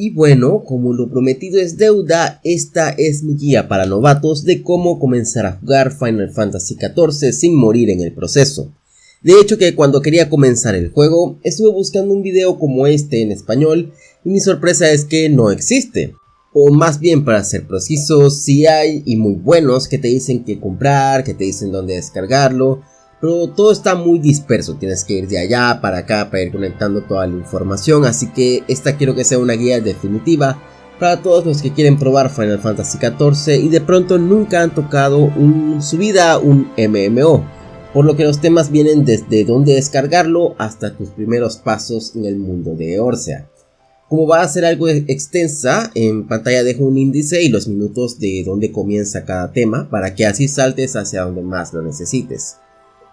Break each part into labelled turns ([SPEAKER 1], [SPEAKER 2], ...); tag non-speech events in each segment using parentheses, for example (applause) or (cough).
[SPEAKER 1] Y bueno, como lo prometido es deuda, esta es mi guía para novatos de cómo comenzar a jugar Final Fantasy XIV sin morir en el proceso. De hecho que cuando quería comenzar el juego, estuve buscando un video como este en español y mi sorpresa es que no existe. O más bien para ser precisos, si hay y muy buenos que te dicen qué comprar, que te dicen dónde descargarlo, pero todo está muy disperso, tienes que ir de allá para acá para ir conectando toda la información, así que esta quiero que sea una guía definitiva para todos los que quieren probar Final Fantasy XIV y de pronto nunca han tocado un, su vida un MMO, por lo que los temas vienen desde dónde descargarlo hasta tus primeros pasos en el mundo de Orsea. Como va a ser algo extensa, en pantalla dejo un índice y los minutos de dónde comienza cada tema para que así saltes hacia donde más lo necesites.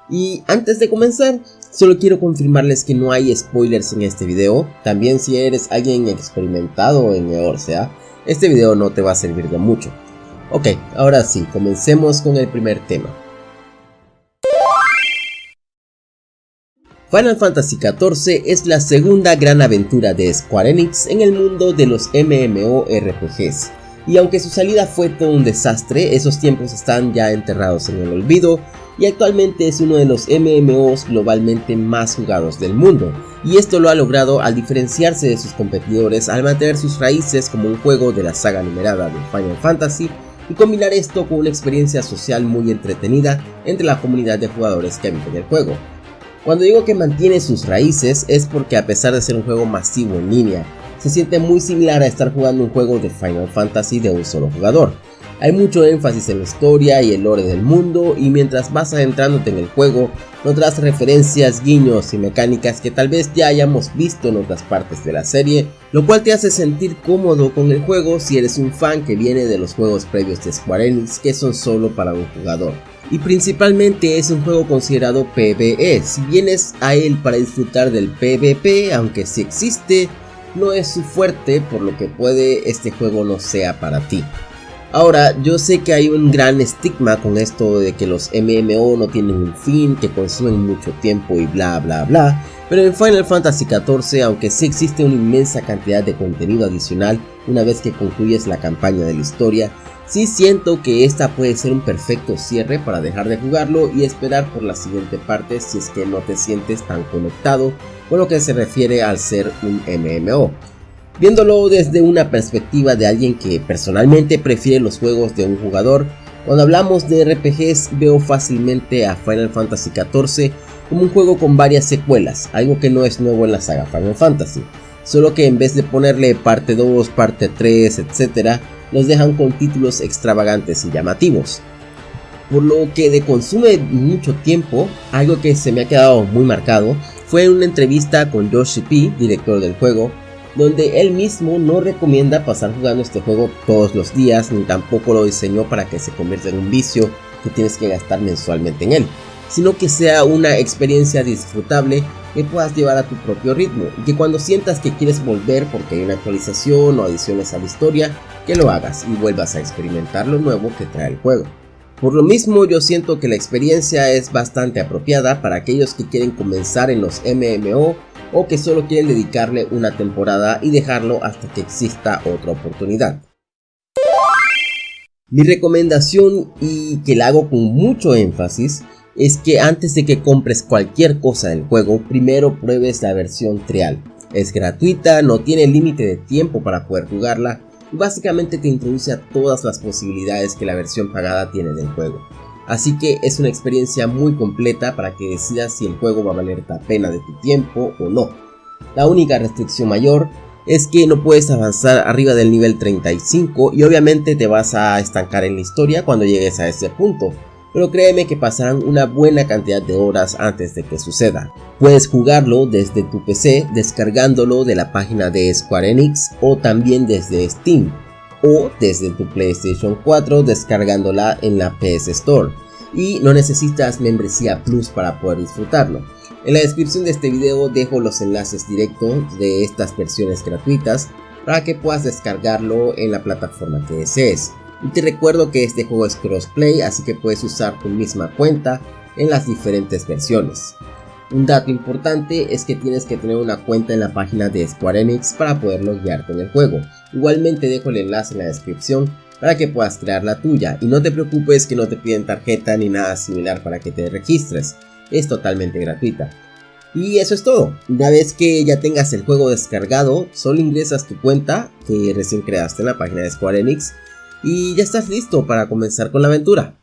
[SPEAKER 1] Y antes de comenzar, solo quiero confirmarles que no hay spoilers en este video. También si eres alguien experimentado en Eorsea, este video no te va a servir de mucho. Ok, ahora sí, comencemos con el primer tema. Final Fantasy XIV es la segunda gran aventura de Square Enix en el mundo de los MMORPGs. Y aunque su salida fue todo un desastre, esos tiempos están ya enterrados en el olvido y actualmente es uno de los MMOs globalmente más jugados del mundo, y esto lo ha logrado al diferenciarse de sus competidores al mantener sus raíces como un juego de la saga numerada de Final Fantasy y combinar esto con una experiencia social muy entretenida entre la comunidad de jugadores que habitan el juego. Cuando digo que mantiene sus raíces es porque a pesar de ser un juego masivo en línea, se siente muy similar a estar jugando un juego de Final Fantasy de un solo jugador, hay mucho énfasis en la historia y el lore del mundo y mientras vas adentrándote en el juego notarás referencias, guiños y mecánicas que tal vez ya hayamos visto en otras partes de la serie, lo cual te hace sentir cómodo con el juego si eres un fan que viene de los juegos previos de Square Enix que son solo para un jugador. Y principalmente es un juego considerado PvE, si vienes a él para disfrutar del PvP, aunque si existe, no es su fuerte por lo que puede este juego no sea para ti. Ahora, yo sé que hay un gran estigma con esto de que los MMO no tienen un fin, que consumen mucho tiempo y bla bla bla, pero en Final Fantasy XIV, aunque sí existe una inmensa cantidad de contenido adicional una vez que concluyes la campaña de la historia, sí siento que esta puede ser un perfecto cierre para dejar de jugarlo y esperar por la siguiente parte si es que no te sientes tan conectado con lo que se refiere al ser un MMO. Viéndolo desde una perspectiva de alguien que personalmente prefiere los juegos de un jugador, cuando hablamos de RPGs veo fácilmente a Final Fantasy XIV como un juego con varias secuelas, algo que no es nuevo en la saga Final Fantasy, solo que en vez de ponerle parte 2, parte 3, etc., los dejan con títulos extravagantes y llamativos. Por lo que de consume mucho tiempo, algo que se me ha quedado muy marcado fue una entrevista con Yoshi P, director del juego, donde él mismo no recomienda pasar jugando este juego todos los días, ni tampoco lo diseñó para que se convierta en un vicio que tienes que gastar mensualmente en él, sino que sea una experiencia disfrutable que puedas llevar a tu propio ritmo y que cuando sientas que quieres volver porque hay una actualización o adiciones a la historia, que lo hagas y vuelvas a experimentar lo nuevo que trae el juego. Por lo mismo yo siento que la experiencia es bastante apropiada para aquellos que quieren comenzar en los MMO o que solo quieren dedicarle una temporada y dejarlo hasta que exista otra oportunidad. Mi recomendación y que la hago con mucho énfasis es que antes de que compres cualquier cosa del juego, primero pruebes la versión trial. Es gratuita, no tiene límite de tiempo para poder jugarla básicamente te introduce a todas las posibilidades que la versión pagada tiene del juego así que es una experiencia muy completa para que decidas si el juego va a valer la pena de tu tiempo o no. La única restricción mayor es que no puedes avanzar arriba del nivel 35 y obviamente te vas a estancar en la historia cuando llegues a ese punto, pero créeme que pasarán una buena cantidad de horas antes de que suceda. Puedes jugarlo desde tu PC descargándolo de la página de Square Enix o también desde Steam o desde tu PlayStation 4 descargándola en la PS Store y no necesitas membresía Plus para poder disfrutarlo. En la descripción de este video dejo los enlaces directos de estas versiones gratuitas para que puedas descargarlo en la plataforma que desees. Y te recuerdo que este juego es crossplay así que puedes usar tu misma cuenta en las diferentes versiones. Un dato importante es que tienes que tener una cuenta en la página de Square Enix para poder guiarte en el juego. Igualmente dejo el enlace en la descripción para que puedas crear la tuya y no te preocupes que no te piden tarjeta ni nada similar para que te registres, es totalmente gratuita. Y eso es todo, una vez que ya tengas el juego descargado, solo ingresas tu cuenta que recién creaste en la página de Square Enix y ya estás listo para comenzar con la aventura.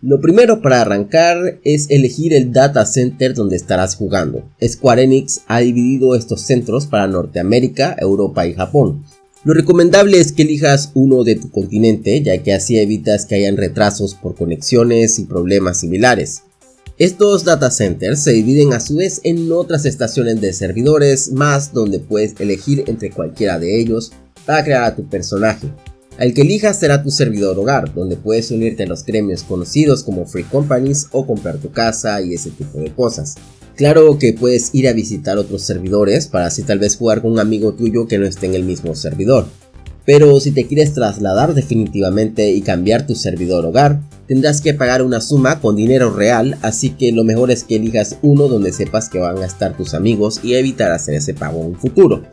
[SPEAKER 1] Lo primero para arrancar es elegir el data center donde estarás jugando. Square Enix ha dividido estos centros para Norteamérica, Europa y Japón. Lo recomendable es que elijas uno de tu continente ya que así evitas que hayan retrasos por conexiones y problemas similares. Estos data centers se dividen a su vez en otras estaciones de servidores más donde puedes elegir entre cualquiera de ellos para crear a tu personaje. El que elijas será tu servidor hogar, donde puedes unirte a los gremios conocidos como Free Companies o comprar tu casa y ese tipo de cosas. Claro que puedes ir a visitar otros servidores para así tal vez jugar con un amigo tuyo que no esté en el mismo servidor. Pero si te quieres trasladar definitivamente y cambiar tu servidor hogar, tendrás que pagar una suma con dinero real, así que lo mejor es que elijas uno donde sepas que van a estar tus amigos y evitar hacer ese pago en un futuro.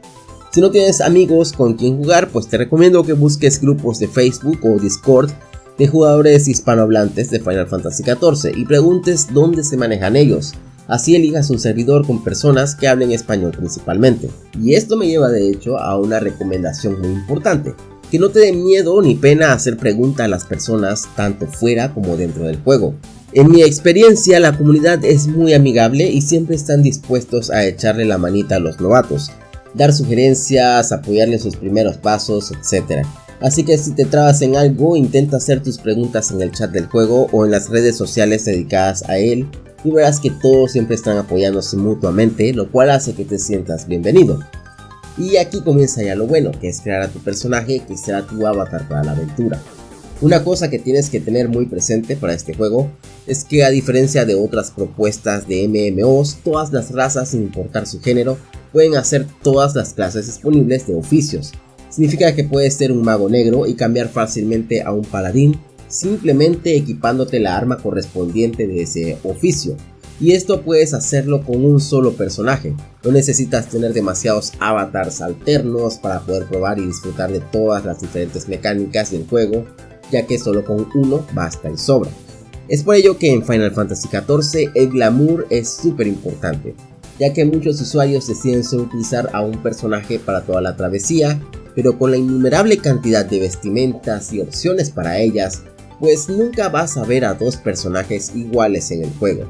[SPEAKER 1] Si no tienes amigos con quien jugar, pues te recomiendo que busques grupos de Facebook o Discord de jugadores hispanohablantes de Final Fantasy XIV y preguntes dónde se manejan ellos. Así elijas un servidor con personas que hablen español principalmente. Y esto me lleva de hecho a una recomendación muy importante. Que no te dé miedo ni pena hacer preguntas a las personas tanto fuera como dentro del juego. En mi experiencia la comunidad es muy amigable y siempre están dispuestos a echarle la manita a los novatos dar sugerencias, apoyarle sus primeros pasos, etc. Así que si te trabas en algo, intenta hacer tus preguntas en el chat del juego o en las redes sociales dedicadas a él y verás que todos siempre están apoyándose mutuamente, lo cual hace que te sientas bienvenido. Y aquí comienza ya lo bueno, que es crear a tu personaje que será tu avatar para la aventura. Una cosa que tienes que tener muy presente para este juego es que a diferencia de otras propuestas de MMOs, todas las razas sin importar su género pueden hacer todas las clases disponibles de oficios. Significa que puedes ser un mago negro y cambiar fácilmente a un paladín simplemente equipándote la arma correspondiente de ese oficio. Y esto puedes hacerlo con un solo personaje, no necesitas tener demasiados avatars alternos para poder probar y disfrutar de todas las diferentes mecánicas del juego, ya que solo con uno basta y sobra. Es por ello que en Final Fantasy XIV el glamour es súper importante, ya que muchos usuarios deciden solo utilizar a un personaje para toda la travesía, pero con la innumerable cantidad de vestimentas y opciones para ellas, pues nunca vas a ver a dos personajes iguales en el juego.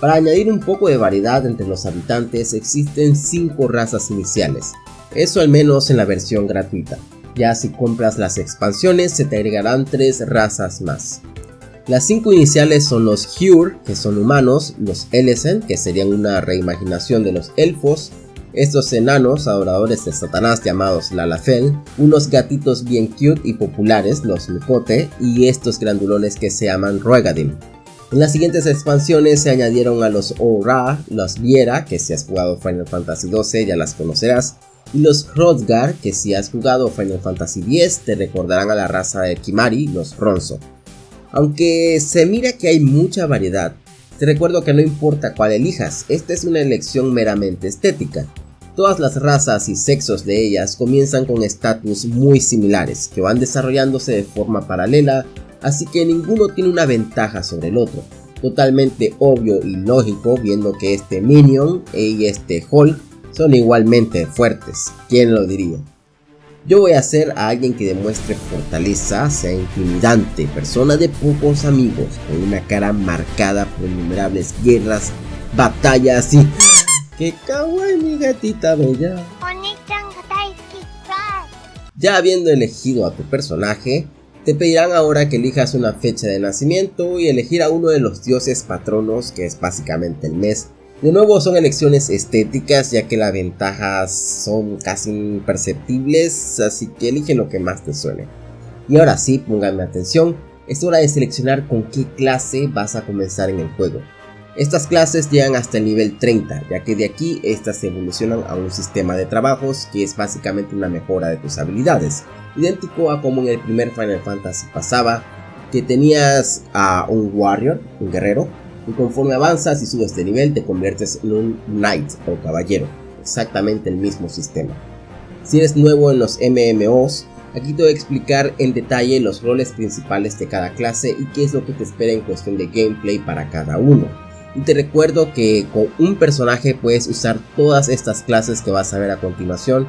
[SPEAKER 1] Para añadir un poco de variedad entre los habitantes existen 5 razas iniciales, eso al menos en la versión gratuita, ya si compras las expansiones se te agregarán 3 razas más. Las cinco iniciales son los Hure, que son humanos, los Elesen, que serían una reimaginación de los elfos, estos enanos adoradores de Satanás llamados Lalafel, unos gatitos bien cute y populares, los Micote, y estos grandulones que se llaman Roegadin. En las siguientes expansiones se añadieron a los Ora, los Viera, que si has jugado Final Fantasy XII ya las conocerás, y los Hrothgar, que si has jugado Final Fantasy X te recordarán a la raza de Kimari, los Ronzo. Aunque se mira que hay mucha variedad, te recuerdo que no importa cuál elijas, esta es una elección meramente estética. Todas las razas y sexos de ellas comienzan con estatus muy similares, que van desarrollándose de forma paralela, así que ninguno tiene una ventaja sobre el otro. Totalmente obvio y lógico viendo que este Minion y este Hulk son igualmente fuertes, ¿quién lo diría? Yo voy a ser a alguien que demuestre fortaleza, sea intimidante, persona de pocos amigos, con una cara marcada por innumerables guerras, batallas y... ¡Qué mi gatita bella! Ya habiendo elegido a tu personaje, te pedirán ahora que elijas una fecha de nacimiento y elegir a uno de los dioses patronos, que es básicamente el mes de nuevo son elecciones estéticas ya que las ventajas son casi imperceptibles, así que elige lo que más te suene. Y ahora sí, pónganme atención, es hora de seleccionar con qué clase vas a comenzar en el juego. Estas clases llegan hasta el nivel 30, ya que de aquí estas evolucionan a un sistema de trabajos que es básicamente una mejora de tus habilidades, idéntico a como en el primer Final Fantasy pasaba, que tenías a un warrior, un guerrero, y conforme avanzas y subes de nivel te conviertes en un knight o caballero, exactamente el mismo sistema. Si eres nuevo en los MMOs, aquí te voy a explicar en detalle los roles principales de cada clase y qué es lo que te espera en cuestión de gameplay para cada uno. Y te recuerdo que con un personaje puedes usar todas estas clases que vas a ver a continuación,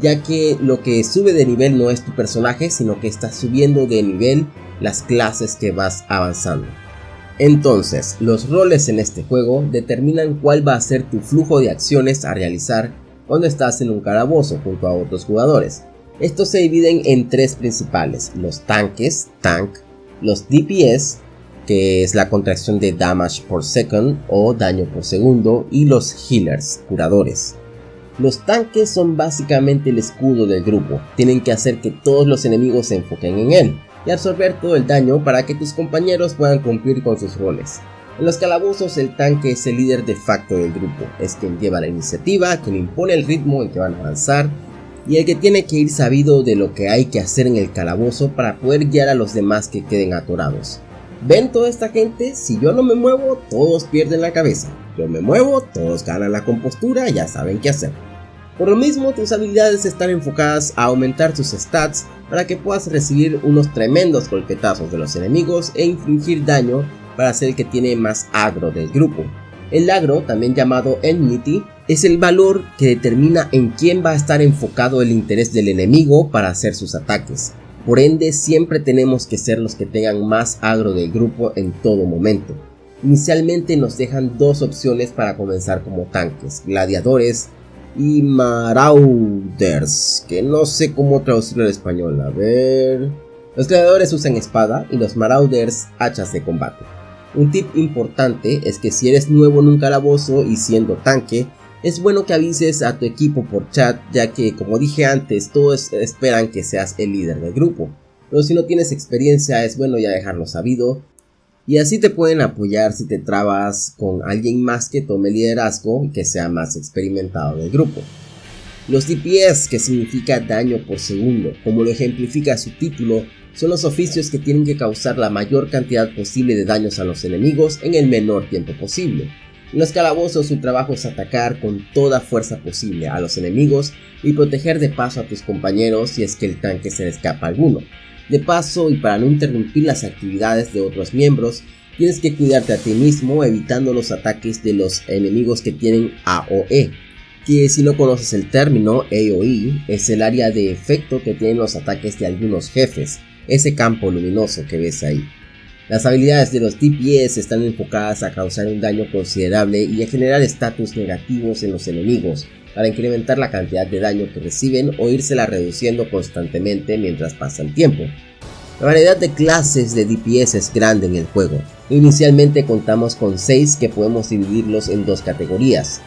[SPEAKER 1] ya que lo que sube de nivel no es tu personaje, sino que estás subiendo de nivel las clases que vas avanzando. Entonces, los roles en este juego determinan cuál va a ser tu flujo de acciones a realizar cuando estás en un calabozo junto a otros jugadores. Estos se dividen en tres principales, los tanques, tank, los DPS, que es la contracción de damage por second o daño por segundo, y los healers, curadores. Los tanques son básicamente el escudo del grupo, tienen que hacer que todos los enemigos se enfoquen en él, y absorber todo el daño para que tus compañeros puedan cumplir con sus roles. En los calabozos el tanque es el líder de facto del grupo, es quien lleva la iniciativa, quien impone el ritmo en que van a avanzar y el que tiene que ir sabido de lo que hay que hacer en el calabozo para poder guiar a los demás que queden atorados. ¿Ven toda esta gente? Si yo no me muevo, todos pierden la cabeza. Yo me muevo, todos ganan la compostura, ya saben qué hacer. Por lo mismo, tus habilidades están enfocadas a aumentar tus stats para que puedas recibir unos tremendos golpetazos de los enemigos e infligir daño para ser el que tiene más agro del grupo. El agro, también llamado enmity, es el valor que determina en quién va a estar enfocado el interés del enemigo para hacer sus ataques. Por ende, siempre tenemos que ser los que tengan más agro del grupo en todo momento. Inicialmente nos dejan dos opciones para comenzar como tanques, gladiadores y Marauders, que no sé cómo traducirlo al español, a ver... Los gladiadores usan espada y los Marauders hachas de combate. Un tip importante es que si eres nuevo en un calabozo y siendo tanque, es bueno que avises a tu equipo por chat ya que como dije antes todos esperan que seas el líder del grupo. Pero si no tienes experiencia es bueno ya dejarlo sabido y así te pueden apoyar si te trabas con alguien más que tome liderazgo y que sea más experimentado del grupo. Los DPS, que significa daño por segundo, como lo ejemplifica su título, son los oficios que tienen que causar la mayor cantidad posible de daños a los enemigos en el menor tiempo posible. En los calabozos su trabajo es atacar con toda fuerza posible a los enemigos y proteger de paso a tus compañeros si es que el tanque se le escapa alguno. De paso y para no interrumpir las actividades de otros miembros, tienes que cuidarte a ti mismo evitando los ataques de los enemigos que tienen AOE, que si no conoces el término AOE es el área de efecto que tienen los ataques de algunos jefes, ese campo luminoso que ves ahí. Las habilidades de los DPS están enfocadas a causar un daño considerable y a generar estatus negativos en los enemigos, para incrementar la cantidad de daño que reciben o írsela reduciendo constantemente mientras pasa el tiempo. La variedad de clases de DPS es grande en el juego. Inicialmente contamos con 6 que podemos dividirlos en dos categorías.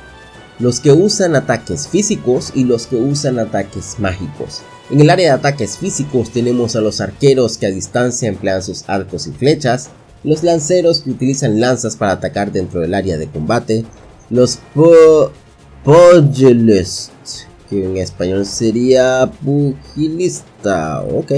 [SPEAKER 1] Los que usan ataques físicos y los que usan ataques mágicos. En el área de ataques físicos tenemos a los arqueros que a distancia emplean sus arcos y flechas, los lanceros que utilizan lanzas para atacar dentro del área de combate, los Pugilist, que en español sería pugilista, ok.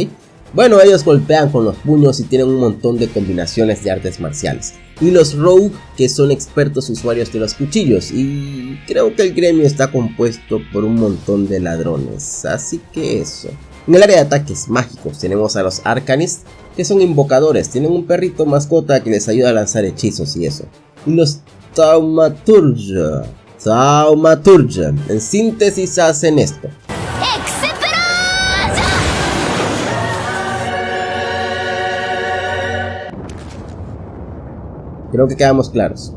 [SPEAKER 1] Bueno, ellos golpean con los puños y tienen un montón de combinaciones de artes marciales. Y los Rogue, que son expertos usuarios de los cuchillos. Y creo que el gremio está compuesto por un montón de ladrones. Así que eso. En el área de ataques mágicos tenemos a los Arcanists, que son invocadores. Tienen un perrito mascota que les ayuda a lanzar hechizos y eso. Y los Taumaturgia Thaumaturgia. En síntesis hacen esto. Creo que quedamos claros.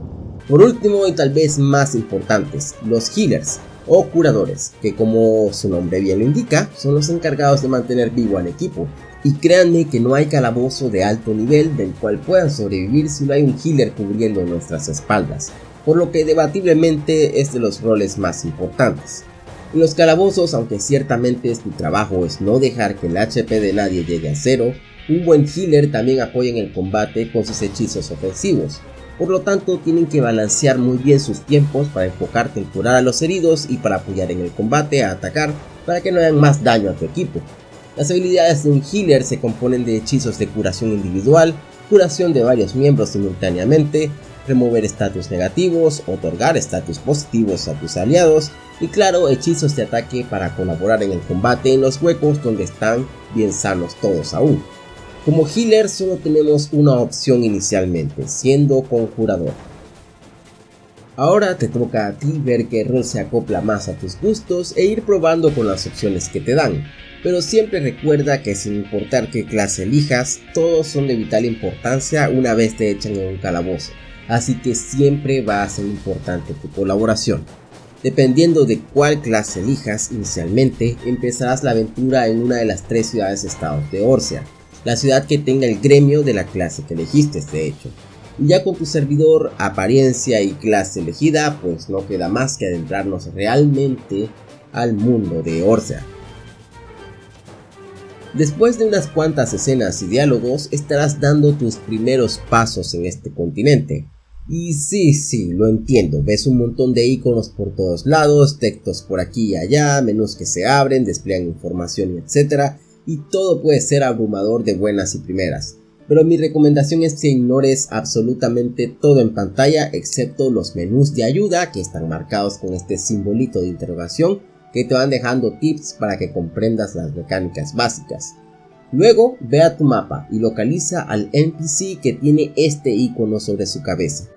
[SPEAKER 1] Por último y tal vez más importantes, los healers o curadores, que como su nombre bien lo indica, son los encargados de mantener vivo al equipo. Y créanme que no hay calabozo de alto nivel del cual puedan sobrevivir si no hay un healer cubriendo nuestras espaldas por lo que debatiblemente es de los roles más importantes. En los calabozos, aunque ciertamente tu trabajo es no dejar que el HP de nadie llegue a cero, un buen healer también apoya en el combate con sus hechizos ofensivos, por lo tanto tienen que balancear muy bien sus tiempos para enfocarte en curar a los heridos y para apoyar en el combate a atacar para que no hagan más daño a tu equipo. Las habilidades de un healer se componen de hechizos de curación individual, curación de varios miembros simultáneamente, remover estatus negativos, otorgar estatus positivos a tus aliados y claro, hechizos de ataque para colaborar en el combate en los huecos donde están bien sanos todos aún. Como healer solo tenemos una opción inicialmente, siendo conjurador. Ahora te toca a ti ver qué rol se acopla más a tus gustos e ir probando con las opciones que te dan, pero siempre recuerda que sin importar qué clase elijas, todos son de vital importancia una vez te echan en un calabozo, así que siempre va a ser importante tu colaboración. Dependiendo de cuál clase elijas inicialmente, empezarás la aventura en una de las tres ciudades-estados de Orcia, la ciudad que tenga el gremio de la clase que elegiste de hecho. Y ya con tu servidor, apariencia y clase elegida, pues no queda más que adentrarnos realmente al mundo de Orcia. Después de unas cuantas escenas y diálogos, estarás dando tus primeros pasos en este continente. Y sí, sí, lo entiendo, ves un montón de iconos por todos lados, textos por aquí y allá, menús que se abren, despliegan información y etcétera, y todo puede ser abrumador de buenas y primeras pero mi recomendación es que ignores absolutamente todo en pantalla excepto los menús de ayuda que están marcados con este simbolito de interrogación que te van dejando tips para que comprendas las mecánicas básicas. Luego ve a tu mapa y localiza al NPC que tiene este icono sobre su cabeza.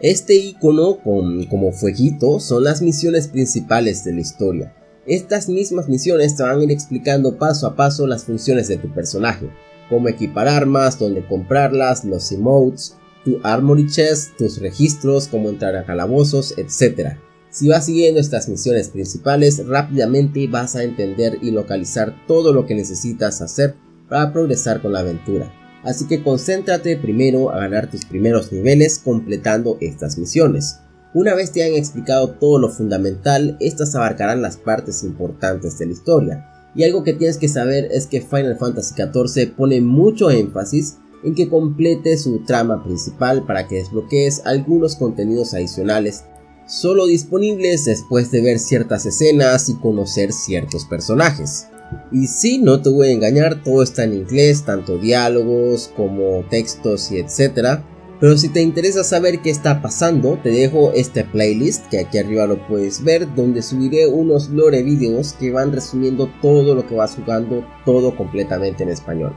[SPEAKER 1] Este icono con como fueguito son las misiones principales de la historia. Estas mismas misiones te van a ir explicando paso a paso las funciones de tu personaje, cómo equipar armas, dónde comprarlas, los emotes, tu armory chest, tus registros, cómo entrar a calabozos, etc. Si vas siguiendo estas misiones principales, rápidamente vas a entender y localizar todo lo que necesitas hacer para progresar con la aventura. Así que concéntrate primero a ganar tus primeros niveles completando estas misiones. Una vez te han explicado todo lo fundamental, estas abarcarán las partes importantes de la historia, y algo que tienes que saber es que Final Fantasy XIV pone mucho énfasis en que complete su trama principal para que desbloquees algunos contenidos adicionales solo disponibles después de ver ciertas escenas y conocer ciertos personajes. Y si no te voy a engañar, todo está en inglés, tanto diálogos como textos y etcétera. Pero si te interesa saber qué está pasando, te dejo este playlist que aquí arriba lo puedes ver, donde subiré unos lore videos que van resumiendo todo lo que vas jugando, todo completamente en español.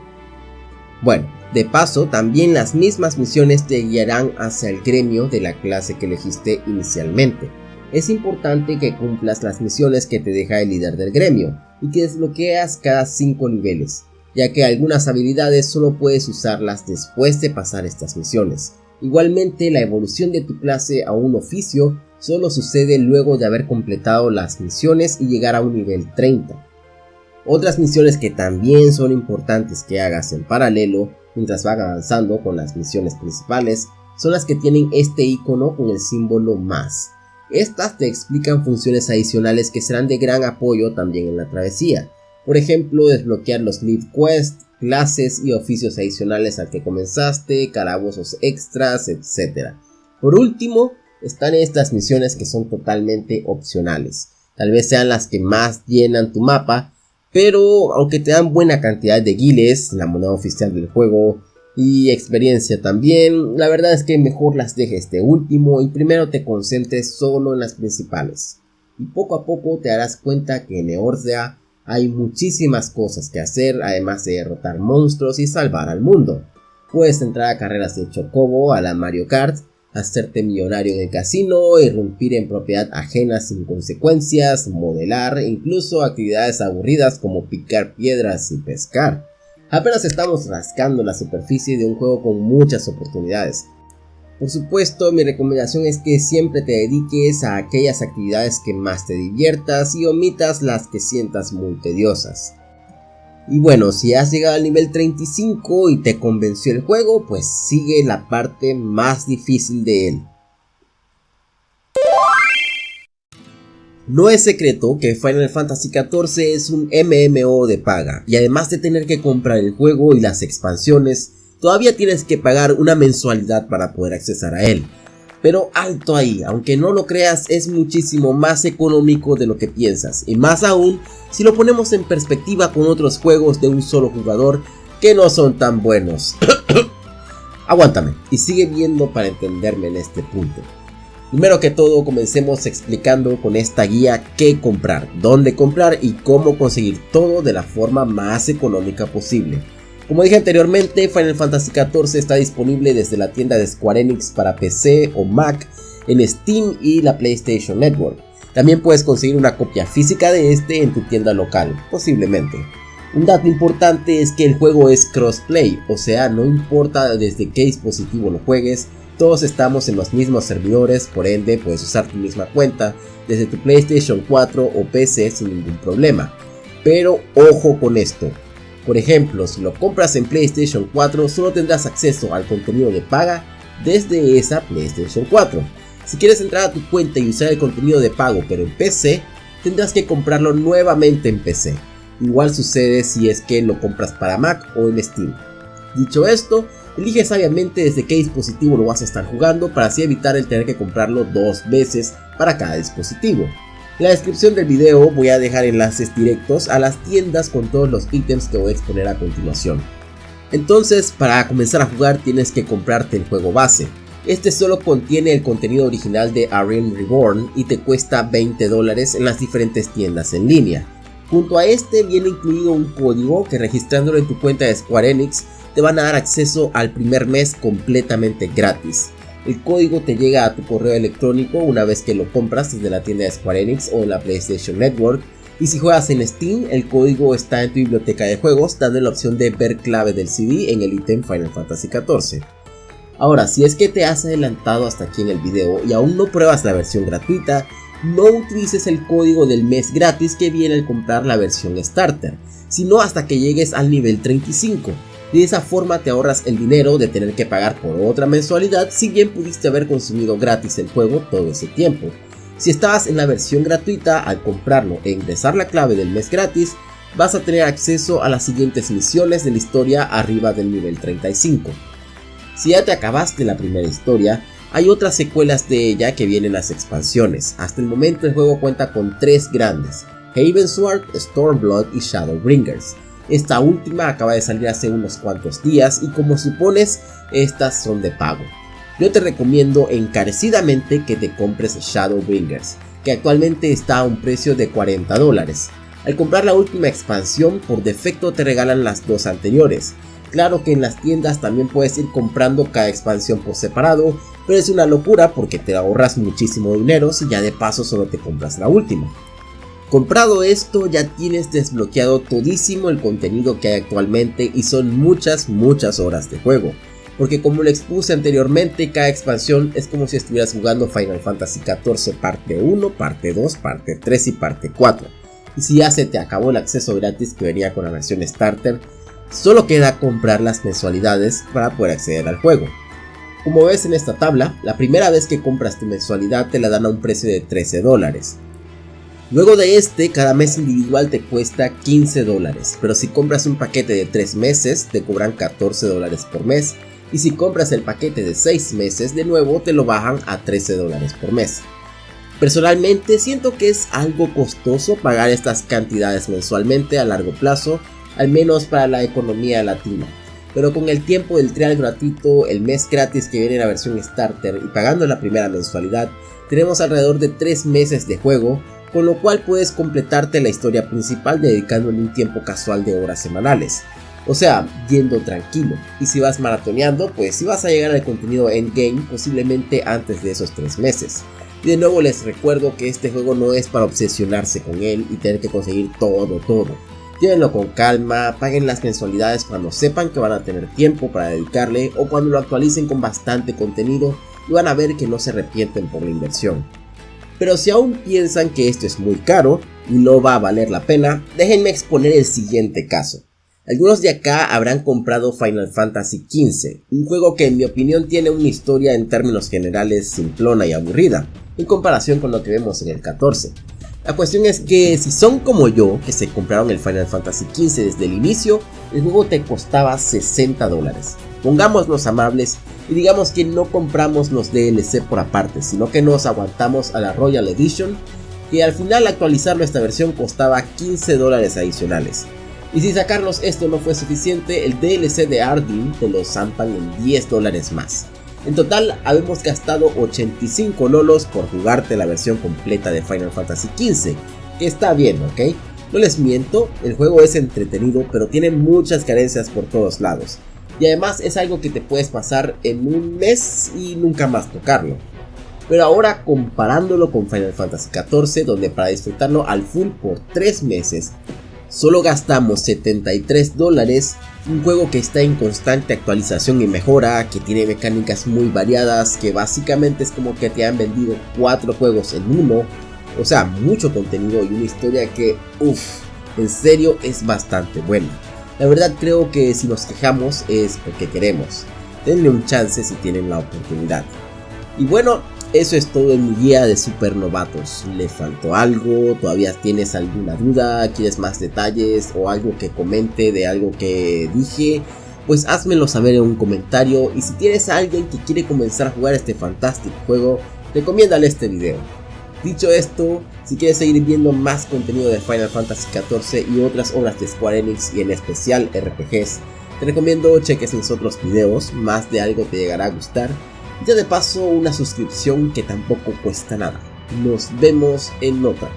[SPEAKER 1] Bueno, de paso, también las mismas misiones te guiarán hacia el gremio de la clase que elegiste inicialmente. Es importante que cumplas las misiones que te deja el líder del gremio y que desbloqueas cada 5 niveles ya que algunas habilidades solo puedes usarlas después de pasar estas misiones. Igualmente la evolución de tu clase a un oficio solo sucede luego de haber completado las misiones y llegar a un nivel 30. Otras misiones que también son importantes que hagas en paralelo mientras vas avanzando con las misiones principales son las que tienen este icono con el símbolo más. Estas te explican funciones adicionales que serán de gran apoyo también en la travesía, por ejemplo, desbloquear los lead quests, clases y oficios adicionales al que comenzaste, calabozos extras, etc. Por último, están estas misiones que son totalmente opcionales. Tal vez sean las que más llenan tu mapa, pero aunque te dan buena cantidad de guiles, la moneda oficial del juego y experiencia también, la verdad es que mejor las dejes de último y primero te concentres solo en las principales. Y poco a poco te darás cuenta que Neordia hay muchísimas cosas que hacer además de derrotar monstruos y salvar al mundo. Puedes entrar a carreras de Chocobo a la Mario Kart, hacerte millonario en el casino, irrumpir en propiedad ajena sin consecuencias, modelar, incluso actividades aburridas como picar piedras y pescar. Apenas estamos rascando la superficie de un juego con muchas oportunidades, por supuesto, mi recomendación es que siempre te dediques a aquellas actividades que más te diviertas y omitas las que sientas muy tediosas. Y bueno, si has llegado al nivel 35 y te convenció el juego, pues sigue la parte más difícil de él. No es secreto que Final Fantasy XIV es un MMO de paga, y además de tener que comprar el juego y las expansiones, todavía tienes que pagar una mensualidad para poder accesar a él. Pero alto ahí, aunque no lo creas, es muchísimo más económico de lo que piensas. Y más aún, si lo ponemos en perspectiva con otros juegos de un solo jugador que no son tan buenos. (coughs) Aguántame y sigue viendo para entenderme en este punto. Primero que todo comencemos explicando con esta guía qué comprar, dónde comprar y cómo conseguir todo de la forma más económica posible. Como dije anteriormente, Final Fantasy XIV está disponible desde la tienda de Square Enix para PC o Mac en Steam y la PlayStation Network. También puedes conseguir una copia física de este en tu tienda local, posiblemente. Un dato importante es que el juego es crossplay, o sea, no importa desde qué dispositivo lo juegues, todos estamos en los mismos servidores, por ende puedes usar tu misma cuenta desde tu PlayStation 4 o PC sin ningún problema. Pero ojo con esto. Por ejemplo, si lo compras en PlayStation 4 solo tendrás acceso al contenido de paga desde esa PlayStation 4. Si quieres entrar a tu cuenta y usar el contenido de pago pero en PC, tendrás que comprarlo nuevamente en PC. Igual sucede si es que lo compras para Mac o en Steam. Dicho esto, Elige sabiamente desde qué dispositivo lo vas a estar jugando para así evitar el tener que comprarlo dos veces para cada dispositivo. En la descripción del video voy a dejar enlaces directos a las tiendas con todos los ítems que voy a exponer a continuación. Entonces, para comenzar a jugar tienes que comprarte el juego base. Este solo contiene el contenido original de Arena Reborn y te cuesta 20 dólares en las diferentes tiendas en línea. Junto a este viene incluido un código que registrándolo en tu cuenta de Square Enix te van a dar acceso al primer mes completamente gratis. El código te llega a tu correo electrónico una vez que lo compras desde la tienda de Square Enix o la PlayStation Network. Y si juegas en Steam, el código está en tu biblioteca de juegos, dando la opción de ver clave del CD en el ítem Final Fantasy XIV. Ahora, si es que te has adelantado hasta aquí en el video y aún no pruebas la versión gratuita, no utilices el código del mes gratis que viene al comprar la versión Starter, sino hasta que llegues al nivel 35 de esa forma te ahorras el dinero de tener que pagar por otra mensualidad si bien pudiste haber consumido gratis el juego todo ese tiempo. Si estabas en la versión gratuita, al comprarlo e ingresar la clave del mes gratis, vas a tener acceso a las siguientes misiones de la historia arriba del nivel 35. Si ya te acabaste la primera historia, hay otras secuelas de ella que vienen las expansiones. Hasta el momento el juego cuenta con tres grandes, Sword, Stormblood y Shadowbringers. Esta última acaba de salir hace unos cuantos días y como supones, estas son de pago. Yo te recomiendo encarecidamente que te compres Shadowbringers, que actualmente está a un precio de 40 dólares. Al comprar la última expansión, por defecto te regalan las dos anteriores. Claro que en las tiendas también puedes ir comprando cada expansión por separado, pero es una locura porque te ahorras muchísimo dinero si ya de paso solo te compras la última. Comprado esto ya tienes desbloqueado todísimo el contenido que hay actualmente y son muchas muchas horas de juego. Porque como lo expuse anteriormente, cada expansión es como si estuvieras jugando Final Fantasy XIV parte 1, parte 2, parte 3 y parte 4. Y si ya se te acabó el acceso gratis que venía con la versión Starter, solo queda comprar las mensualidades para poder acceder al juego. Como ves en esta tabla, la primera vez que compras tu mensualidad te la dan a un precio de 13 dólares. Luego de este, cada mes individual te cuesta 15 dólares, pero si compras un paquete de 3 meses te cobran 14 dólares por mes, y si compras el paquete de 6 meses de nuevo te lo bajan a 13 dólares por mes. Personalmente siento que es algo costoso pagar estas cantidades mensualmente a largo plazo, al menos para la economía latina. Pero con el tiempo del trial gratuito, el mes gratis que viene en la versión starter y pagando la primera mensualidad, tenemos alrededor de 3 meses de juego con lo cual puedes completarte la historia principal dedicándole un tiempo casual de horas semanales. O sea, yendo tranquilo. Y si vas maratoneando, pues si vas a llegar al contenido endgame posiblemente antes de esos 3 meses. Y de nuevo les recuerdo que este juego no es para obsesionarse con él y tener que conseguir todo, todo. Llévenlo con calma, paguen las mensualidades cuando sepan que van a tener tiempo para dedicarle o cuando lo actualicen con bastante contenido y van a ver que no se arrepienten por la inversión. Pero si aún piensan que esto es muy caro y no va a valer la pena, déjenme exponer el siguiente caso. Algunos de acá habrán comprado Final Fantasy XV, un juego que en mi opinión tiene una historia en términos generales simplona y aburrida, en comparación con lo que vemos en el 14. La cuestión es que si son como yo, que se compraron el Final Fantasy XV desde el inicio, el juego te costaba 60 dólares. Pongámonos amables y digamos que no compramos los DLC por aparte, sino que nos aguantamos a la Royal Edition, que al final actualizar nuestra versión costaba 15 dólares adicionales. Y si sacarlos esto no fue suficiente, el DLC de Ardyn te lo zampan en 10 dólares más. En total, habemos gastado 85 lolos por jugarte la versión completa de Final Fantasy XV, que está bien, ¿ok? No les miento, el juego es entretenido, pero tiene muchas carencias por todos lados. Y además es algo que te puedes pasar en un mes y nunca más tocarlo. Pero ahora comparándolo con Final Fantasy XIV, donde para disfrutarlo al full por 3 meses, solo gastamos 73 dólares, un juego que está en constante actualización y mejora, que tiene mecánicas muy variadas, que básicamente es como que te han vendido 4 juegos en uno, o sea, mucho contenido y una historia que, uff, en serio es bastante buena. La verdad creo que si nos quejamos es porque queremos. Denle un chance si tienen la oportunidad. Y bueno, eso es todo en mi guía de supernovatos. ¿Le faltó algo? ¿Todavía tienes alguna duda? ¿Quieres más detalles? ¿O algo que comente de algo que dije? Pues házmelo saber en un comentario y si tienes a alguien que quiere comenzar a jugar este fantástico juego, recomiéndale este video. Dicho esto, si quieres seguir viendo más contenido de Final Fantasy XIV y otras obras de Square Enix y en especial RPGs, te recomiendo cheques mis otros videos, más de algo te llegará a gustar ya de paso una suscripción que tampoco cuesta nada. Nos vemos en otra.